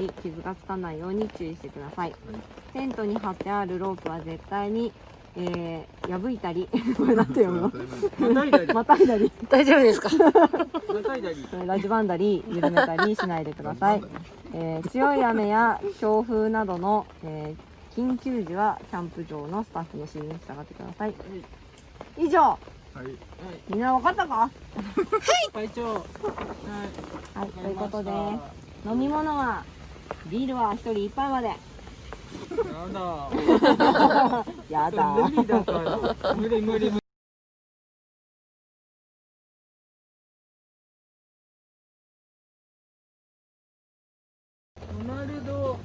り傷がつかないように注意してください。テントに張ってあるロープは絶対に、えー、破いたりこれなんて読むの？またいだり。またいだり。大丈夫ですか？またいだり。ラジバンダリ緩めたりしないでください、えー強い雨や強風などの、えー緊急時はキャンプ場のスタッフの指示に従ってください。以上。はい。みんな分かったか？会長。はい。はい。ということで飲み物はビールは一人一杯まで。やだ。やだ。無理だから。無理無理無理。ドナルド。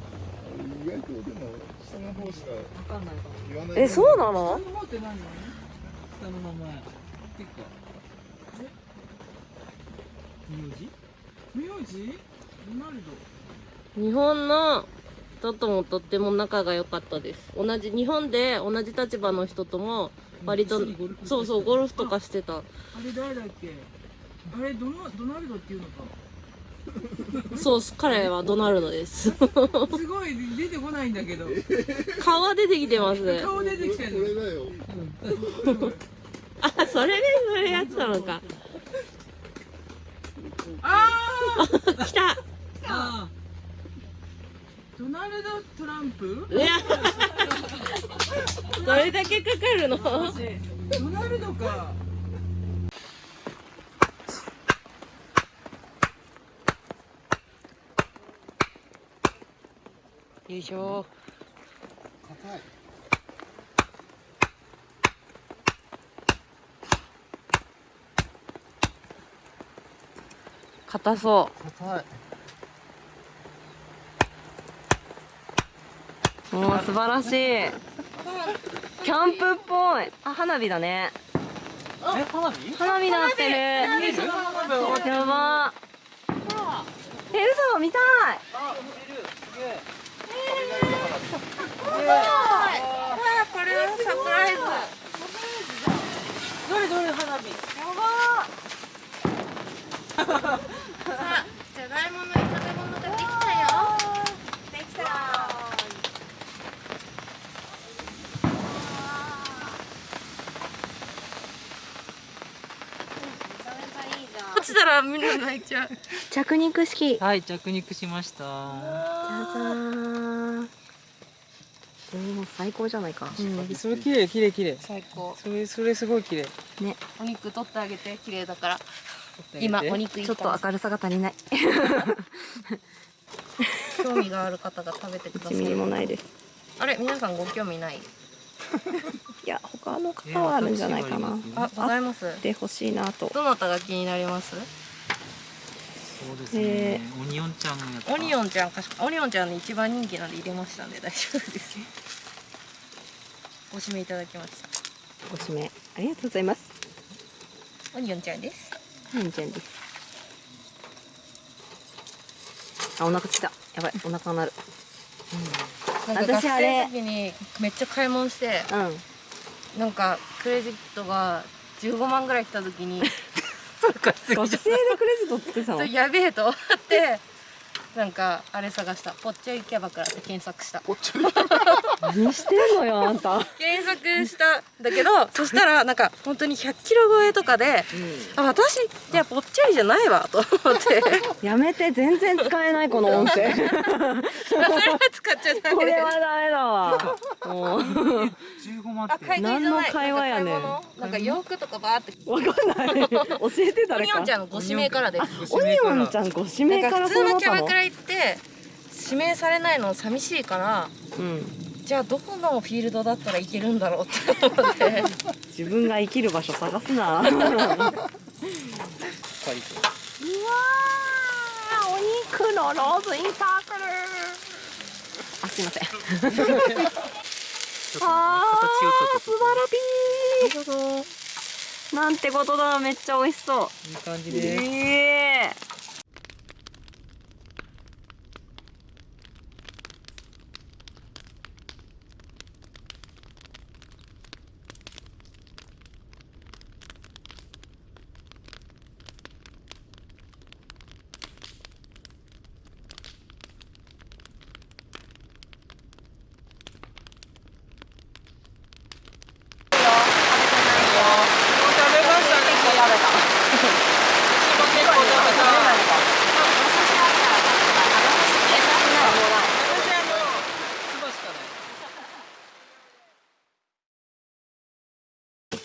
意外とでも下の方しかわかんないかも言わないえそうなの？下の方って何下の名え？名字？名字？ドナルド日本の人ともとっても仲が良かったです。同じ日本で同じ立場の人とも割とそうそうゴルフとかしてた。あれ誰だっけ？あれドナドナルドっていうのか。そう彼はドナルドです。すごい出てこないんだけど。顔は出てきてます顔出てきてこれるだよあそれでそれやってたのか。あ 来た。ああドナルド・トランプ？い やどれだけかかるの？ドナルドか。よいしょ。硬い。硬そ硬いうもう素晴らしい。キャンプっぽい。あ花火だね。え花火？花火なってる。やば。え嘘見たい。これはサプライズ。どれどれ花火？じゃ がいもの炒め物ができたよできた落ちたらみんな泣いちゃう。着肉式。はい着肉しました。じゃじゃーん最高じゃないか、うんそれ綺麗綺麗綺麗。最高。それそれすごい綺麗。ね。お肉取ってあげて綺麗だから。今お肉ちょっと明るさが足りない。興味がある方が食べてくださ1 ミリもいないです。あれ皆さんご興味ない？いや他の方はあるんじゃないかな。あございます。でほしいなと。どなたが気になります？そうですへねオニオンちゃんのやつオニオンちゃんか。しオニオンちゃんの一番人気なんで入れましたんで大丈夫です。ご指名いただきました。ご指名ありがとうございます。オニオンちゃんです。はいじゃんです。あお腹ついた。やばいお腹なる。なんか学私あれ。生の時にめっちゃ買い物してうんなんかクレジットが15万ぐらい来た時に 学生でクレジットつけてたのそれやべえと思ってなんかあれ探した。ぽっちゃりキャバクラって検索した何してんのよあんた。検索したんだけどそしたらなんか本当に100キロ超えとかであ私じゃあぽっちゃりじゃないわと思って。やめて全然使えないこの音声。それは使っちゃダメでこれはダメだわ。もう。15万ってあ会計じゃない。何の会話やねん。なんか洋服とかバーって。わかんない。教えてオ誰か。ニオンちゃんのご指名からです。オニオンちゃんご指名かから普通のキャバクラ行って指名されないの寂しいからうんじゃあどこのフィールドだったらいけるんだろうって思って。自分が生きる場所探すな。うわーお肉のローズインサークル。あすいません。あー素晴らしいなんてことだめっちゃ美味しそう。いい感じです。ええ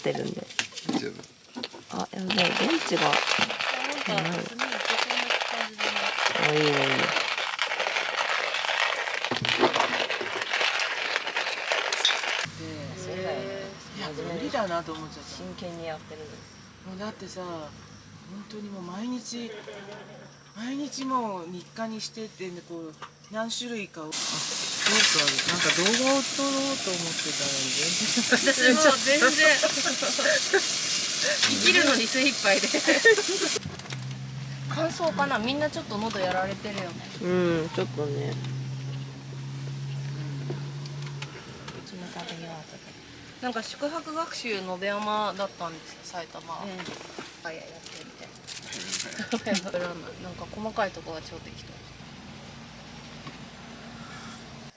ってるんで。大丈夫。あやばい電池が。なんか、次行けそうな感じだね。あいいね。いいね無理だなと思っちゃった。真剣にやってる。もうだってさ本当にもう毎日毎日もう日課にしてってねこう何種類かを。あそうかなんか動画を撮ろうと思ってたのに。全然。私も全然生きるのに精一杯で乾燥かな？みんなちょっと喉やられてるよね。うんちょっとね。なんか宿泊学習延山だったんですよ埼玉。は、あいややってみて。なんか細かいとこが超適当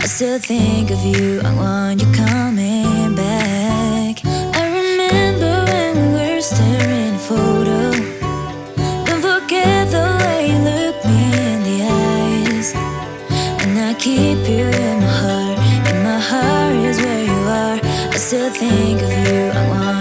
I still think of you. I want you coming back. I remember when we were staring a photo. Don't forget the way you look me in the eyes. And I keep you in my heart, and my heart is where you are. I still think of you, I want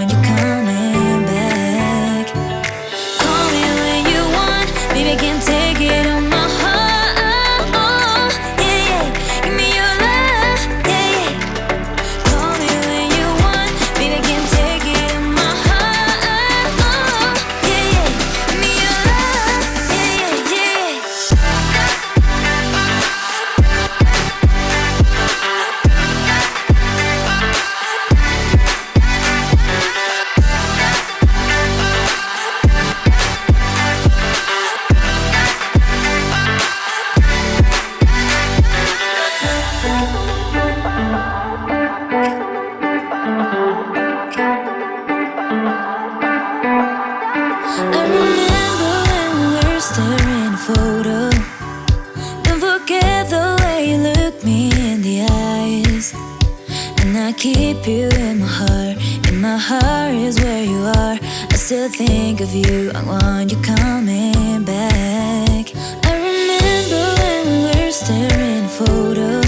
I keep you in my heart, and my heart is where you are. I still think of you, I want you coming back. I remember when we were staring a photo.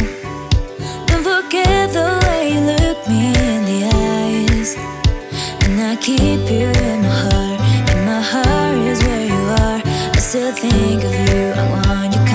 Don't forget the way you look me in the eyes. And I keep you in my heart, and my heart is where you are. I still think of you, I want you